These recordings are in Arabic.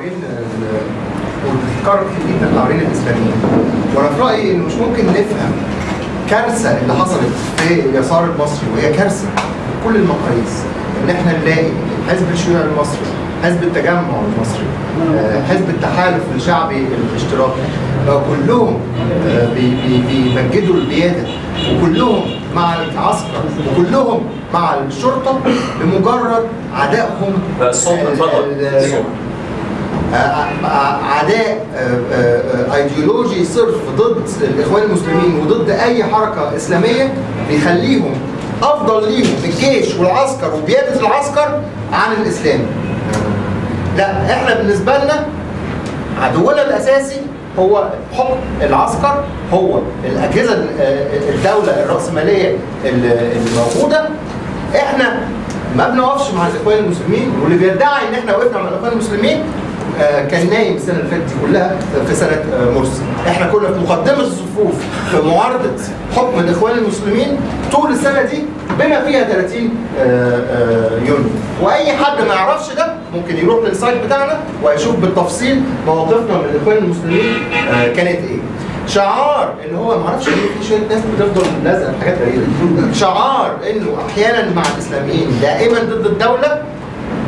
حوالين وبتتكرر كتير جدا حوالين الاسلاميين وأنا في رأيي انه مش ممكن نفهم كارثة اللي حصلت في اليسار المصري وهي كارثة بكل المقاييس. إن إحنا نلاقي حزب الشيوعي المصري حزب التجمع المصري آه، حزب التحالف الشعبي الاشتراكي آه، كلهم آه، بي- بي- بيمجدوا القيادة وكلهم مع العسكر وكلهم مع الشرطة بمجرد عدائهم الصوت ال- اتفضل ال- الصوت. عداء آه، آه، آه، ايديولوجي صرف ضد الإخوان المسلمين وضد أي حركة إسلامية بيخليهم أفضل ليهم الجيش والعسكر وقياده العسكر عن الإسلام. لا إحنا بالنسبة لنا عدونا الأساسي هو حكم العسكر هو الأجهزة ال- آه، الدولة الرأسمالية اللي اللي موجوده إحنا ما بنقفش مع الإخوان المسلمين واللي بيدعي إن إحنا وقفنا مع الإخوان المسلمين كان نايم السنة اللي فاتت كلها في سنة آه، مرسي. إحنا كنا في مقدمة الصفوف في معارضة حكم الإخوان المسلمين طول السنة دي بما فيها 30 آه، آه، يونيو وأي حد ما يعرفش ده ممكن يروح للسايت بتاعنا ويشوف بالتفصيل مواقفنا من الإخوان المسلمين آه، كانت إيه. شعار إن هو ما أعرفش ليه في شوية ناس بتفضل لازقه حاجات غريبة. شعار إنه أحيانا مع الإسلاميين دائما ضد الدولة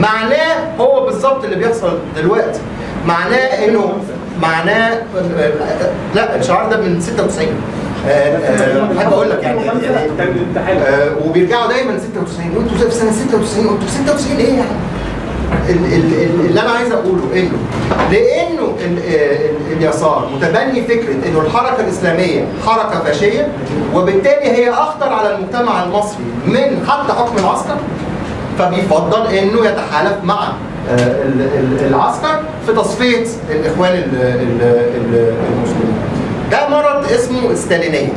معناه هو بالظبط اللي بيحصل دلوقتي. معناه إنه معناه لا الشعار ده من 96 آه، آه، احب أقول لك يعني يعني آه، وبيرجعوا دايما 96 وانتوا في سنة 96 وانتوا في 96 إيه يعني؟ ال- ال- ال- اللي أنا عايز أقوله إنه لأنه ال- ال- اليسار متبني فكرة إنه الحركة الإسلامية حركة فاشية وبالتالي هي أخطر على المجتمع المصري من حتى حكم العسكر. فبيفضل إنه يتحالف مع آه، ال- ال- العسكر في تصفية الإخوان ال- ال- ال- المسلمين. ده مرض اسمه استالينية.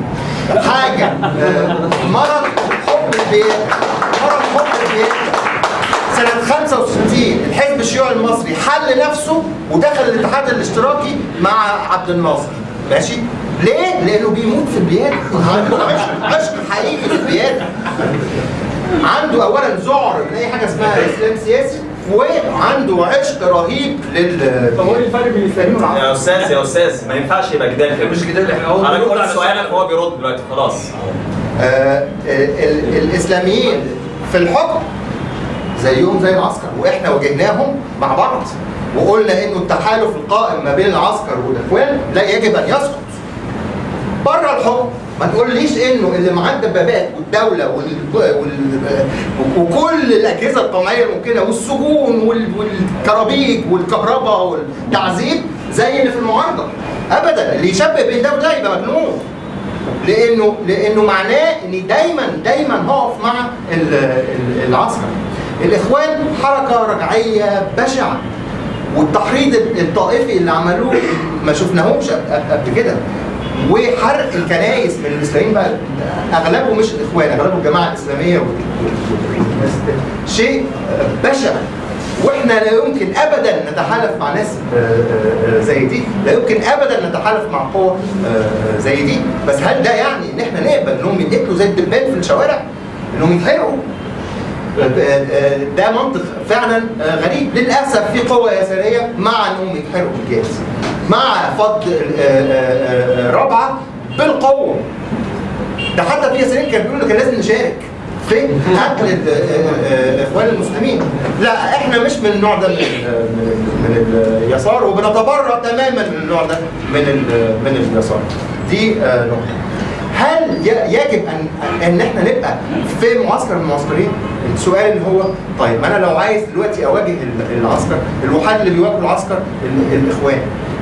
حاجة آه، مرض حب البيئه مرض حب البيئه سنة 65 الحزب الشيوعي المصري حل نفسه ودخل الاتحاد الاشتراكي مع عبد الناصر ماشي؟ ليه؟ لأنه بيموت في عنده عشق حقيقي في البيادة عنده أولا ذعر من أي حاجة اسمها إسلام سياسي وعنده عشق رهيب لل طب هو إيه الفرق بين الإسلاميين والعرب؟ يا أستاذ يا أستاذ ما ينفعش يبقى جدال كده مش جدال إحنا هو أنا على سؤالك وهو بيرد دلوقتي خلاص. آه، ال- الإسلاميين في الحكم زيهم زي العسكر وإحنا واجهناهم مع بعض وقلنا انه التحالف القائم ما بين العسكر والإخوان لا يجب أن يسقط. بره الحكم ما تقوليش إنه اللي معاه الدبابات والدولة وال... وال... وكل الأجهزة القمعية الممكنه والسجون وال... والكرابيج والكهرباء والتعذيب زي اللي في المعارضة. ابدا اللي يشبه بين ده وده يبقى مجنون. لأنه لأنه معناه اني دايما دايما هقف مع ال- ال- العسكر. الإخوان حركة رجعية بشعة. والتحريض الطائفي اللي عملوه ما شفناهوش قبل كده. وحرق الكنايس من الاسلاميين بقى. أغلبه مش الاخوان أغلبه الجماعه الاسلاميه. شيء بشع. وإحنا لا يمكن ابدا نتحالف مع ناس آه، آه، آه، زي دي. لا يمكن ابدا نتحالف مع قوى آه، زي دي. بس هل ده يعني إن إحنا نقبل إنهم يتقتلوا زي الدبان في الشوارع؟ إنهم يتحرقوا؟ ده منطق فعلا غريب. للأسف في قوى يسارية مع انهم يتحرقوا بالجاز مع فض رابعه بالقوة. ده حتى في ياسرين كانوا بيقولوا كان لازم نشارك في قتل ال- الاخوان المسلمين. لا إحنا مش من النوع ده من من ال- من اليسار وبنتبرأ تماما من النوع ده من من اليسار. دي آه، نقطة. هل يجب ان أن إحنا نبقى في معسكر من المعسكرين؟ السؤال اللي هو طيب أنا لو عايز دلوقتي أواجه ال- العسكر الوحيد اللي بيواجهوا العسكر ال- الإخوان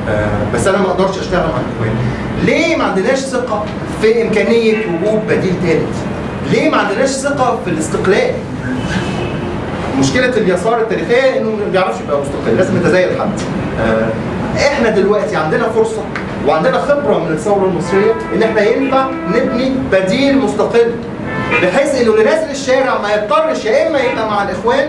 آه، بس أنا ما أقدرش أشتغل مع الإخوان. ليه ما عندناش ثقة في إمكانية وجود بديل ثالث؟ ليه ما عندناش ثقة في الاستقلال؟ مشكلة اليسار التاريخية إنه ما بيعرفش يبقى مستقل لازم يتزايد حد آه، إحنا دلوقتي عندنا فرصة وعندنا خبرة من الثورة المصرية إن إحنا ينفع نبني بديل مستقل بحيث إنه اللي نازل الشارع ما يضطرش يا إما يبقى مع الإخوان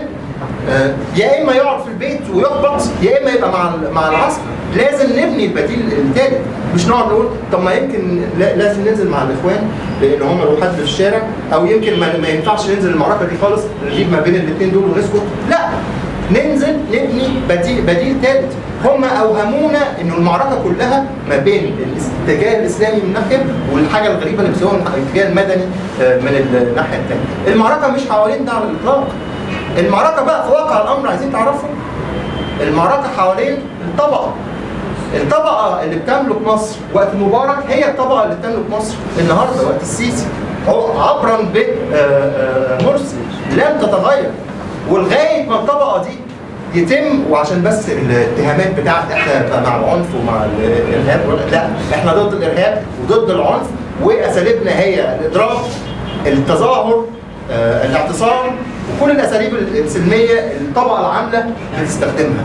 آه، يا إما يقعد في البيت ويحبط يا إما يبقى مع مع العسكر لازم نبني البديل الثالث مش نقعد نقول طب ما يمكن لا- لازم ننزل مع الإخوان لأن هم الوحيد اللي في الشارع أو يمكن ما ينفعش ننزل المعركة دي خالص نجيب ما بين الاثنين دول ونسكت. لا ننزل نبني بديل بديل ثالث هم أوهمونا إنه المعركة كلها ما بين الاتجاه الإسلامي من ناحية والحاجة الغريبة اللي بيسموها الاتجاه المدني آه، من الناحية الثانية. المعركة مش حوالين ده على الإطلاق. المعركة بقى في واقع الأمر عايزين تعرفوا المعركة حوالين الطبقة. الطبقة اللي بتملك مصر وقت مبارك هي الطبقة اللي بتملك مصر النهارده وقت السيسي. عبرا بمرسي لم تتغير. ولغايه ما الطبقة دي يتم وعشان بس الاتهامات بتاعت إحنا مع العنف ومع الإرهاب لأ إحنا ضد الإرهاب وضد العنف وأساليبنا هي الاضراب التظاهر آه، الاعتصام وكل الأساليب السلمية الطبقة العاملة بتستخدمها.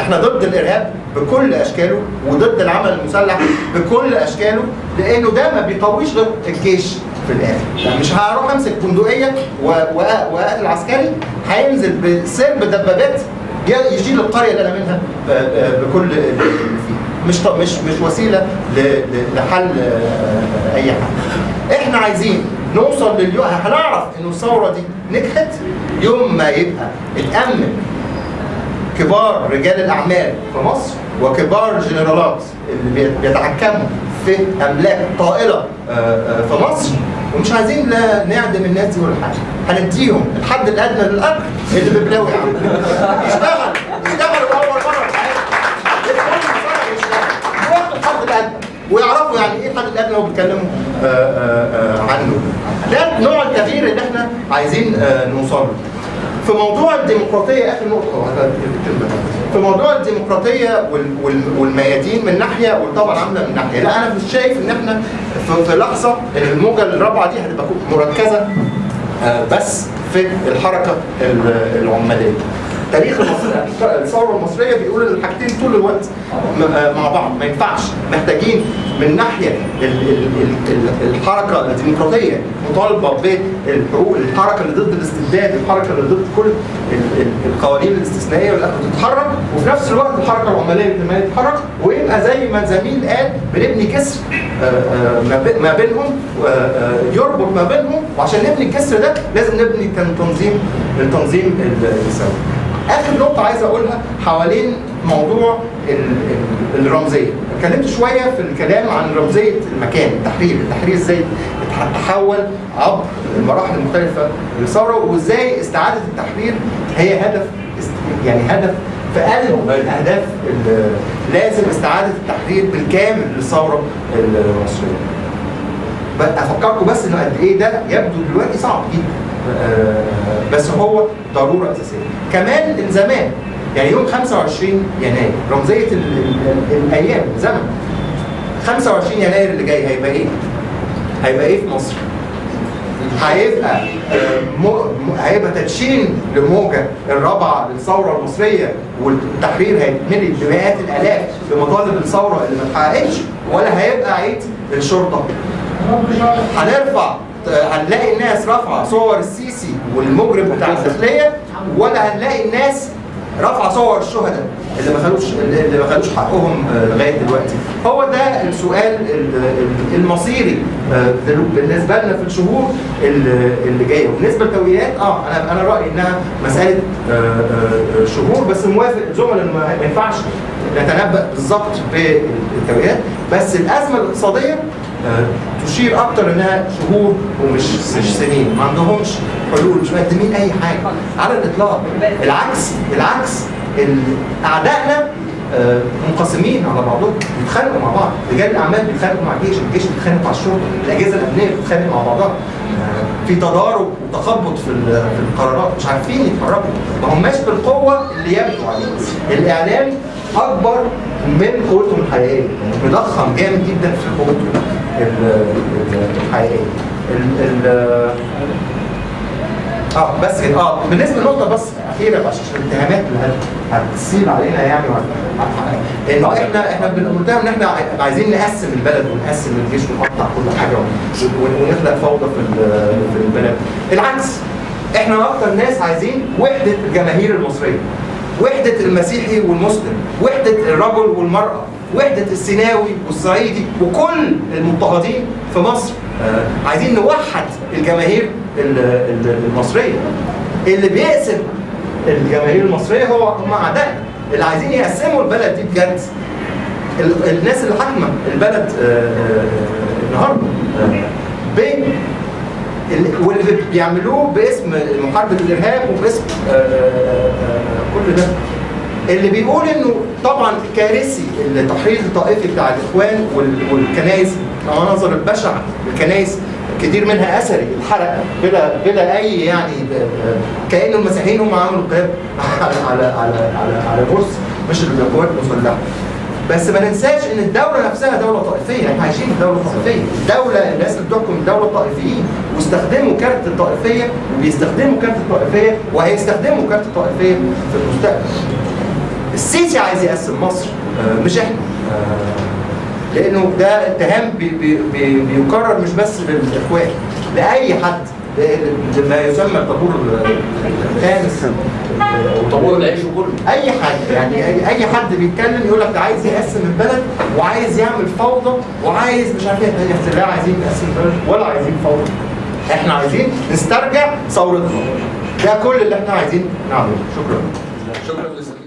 إحنا ضد الإرهاب بكل أشكاله وضد العمل المسلح بكل أشكاله لأنه ده ما بيقويش غير الجيش. في الآخر. يعني مش هروح أمسك بندقيه وأقتل عسكري هينزل بسرب دبابات يشيل القرية اللي أنا منها بكل اللي فيها مش مش مش وسيلة لحل آه، أي حاجة. إحنا عايزين نوصل لليوم هنعرف انه الثورة دي نجحت يوم ما يبقى اتامن كبار رجال الأعمال في مصر وكبار الجنرالات اللي بيت- بيتحكموا في أملاك طائله آه، آه، في مصر. ومش عايزين لا نعدم الناس دي ولا حاجة. هنديهم الحد الأدنى للاجر اللي ببلاوي عامله يشتغل يشتغل اول مرة في حياته ويعرفوا يعني إيه الحد الأدنى اللي هو بيتكلموا آه، عنه. ده نوع التغيير اللي إحنا عايزين نوصل له. في موضوع الديمقراطية اخر نقطة. في موضوع الديمقراطية وال- وال- والميادين من ناحية والطبقه العامله من ناحية لا أنا مش شايف إن إحنا في, لحظة إن الموجة الرابعة دي هتبقى مركزة آه، بس في الحركة ال- العمالية تاريخ المصري الثورة المصرية بيقول إن الحاجتين طول الوقت آه، مع بعض ما ينفعش محتاجين من ناحية ال- ال- ال- ال- الحركة الديمقراطية مطالبة بالحقوق الحركة اللي ضد الاستبداد الحركة اللي ضد كل ال- ال- القوانين الاستثنائية واللي تتحرك وفي نفس الوقت الحركة العماليه كمان تتحرك ويبقى زي ما زميل قال بنبني جسر آه، آه، ما بي- ما بينهم يربط ما بينهم وعشان نبني الجسر ده لازم نبني تنظيم التنظيم السوي. آخر نقطة عايز أقولها حوالين موضوع ال- ال- الرمزية. اتكلمت شوية في الكلام عن رمزية المكان التحرير. التحرير إزاي تحول عبر المراحل المختلفة للثوره وإزاي استعادة التحرير هي هدف يعني هدف في قلب الأهداف ال- لازم استعادة التحرير بالكامل للثورة المصرية. أفكركم بس إنه قد إيه ده يبدو دلوقتي صعب جدا. بس هو ضرورة أساسية كمان من زمان يعني يوم 25 يناير رمزية ال ال ال الأيام زمن 25 يناير اللي جاي هيبقى إيه؟ هيبقى إيه في مصر؟ هيبقى آه، هيبقى تدشين لموجة الرابعة للثورة المصرية والتحرير هيتملي بمئات الآلاف بمطالب الثورة اللي ما اتحققتش ولا هيبقى عيد الشرطة هنرفع هنلاقي الناس رافعة صور السيسي والمجرم بتاع الداخلية ولا هنلاقي الناس رافعة صور الشهداء اللي ما خدوش اللي ما خدوش حقهم آه، لغاية دلوقتي. هو ده السؤال ال- ال- المصيري آه، بالنسبة لنا في الشهور اللي جاية. وبالنسبة للتوقيتات آه أنا أنا رأيي إنها مسألة آه، شهور بس موافق الزملاء إنه ما ينفعش نتنبأ بالظبط بالتوقيتات بس الأزمة الاقتصادية تشير أكتر إنها شهور ومش مش سنين. ما عندهمش حلول مش مقدمين أي حاجة. على الإطلاق. العكس العكس. ال- اعدائنا آه، منقسمين على بعضهم بيتخانقوا مع بعض. رجال الأعمال بيتخانقوا مع الجيش الجيش بيتخانق مع الشرطة الأجهزة الأمنية بتتخانق مع بعضها. آه، في تضارب وتخبط في في القرارات. مش عارفين يتحركوا. ما هماش بالقوة اللي يبدو عليها الاعلام أكبر من قوتهم الحقيقية. مضخم جامد جدا في ال- الحقيقيه ال- ال- آه بس كده. آه بالنسبة لنقطة بس أخيرة عشان الاتهامات اللي هت- هتسيب علينا يعني انه إحنا إحنا بنتهم إن إحنا عايزين نقسم البلد ونقسم الجيش ونقطع كل حاجة ون- ون- ونخلق فوضى في في البلد. العكس إحنا أكتر ناس عايزين وحدة الجماهير المصرية وحدة المسيحي والمسلم وحدة الرجل والمرأة. وحدة السيناوي والصعيدي وكل المضطهدين في مصر. آه، عايزين نوحد الجماهير ال- ال- المصرية. اللي بيقسم الجماهير المصرية هو هم أعداء اللي عايزين يقسموا البلد دي بجد. ال- الناس اللي حاكمة البلد آه، آه، النهارده. آه، ب ال- واللي بيعملوه باسم محاربه الإرهاب وباسم كل ده. اللي بيقول إنه طبعا كارثي التحريض الطائفي بتاع الإخوان وال- والكنائس المناظر البشعه الكنائس كتير منها أثري اتحرق بلا بلا أي يعني كأن المسيحيين هم عملوا قيام على على على على, على مش القوات المسلحه بس ما ننساش إن الدولة نفسها دولة طائفية إحنا عايشين في دولة طائفية. الدولة الناس اللي بتحكم الدولة الطائفيين واستخدموا كارت الطائفية وبيستخدموا كارت الطائفية وهيستخدموا كارت الطائفية في المستقبل. السيسي عايز يقسم مصر. آه، مش إحنا. آه، لأنه ده اتهام بي بي بي بيكرر مش بس للاخوان لأي حد. لما يسمى الطابور الخامس وطابور العيش وكله أي حد يعني أي حد بيتكلم يقول لك عايز يقسم البلد وعايز يعمل فوضى وعايز مش عارف إيه. لا عايزين نقسم البلد ولا عايزين فوضى. إحنا عايزين نسترجع ثورتنا. ده كل اللي إحنا عايزين نعمله. شكرا. شكرا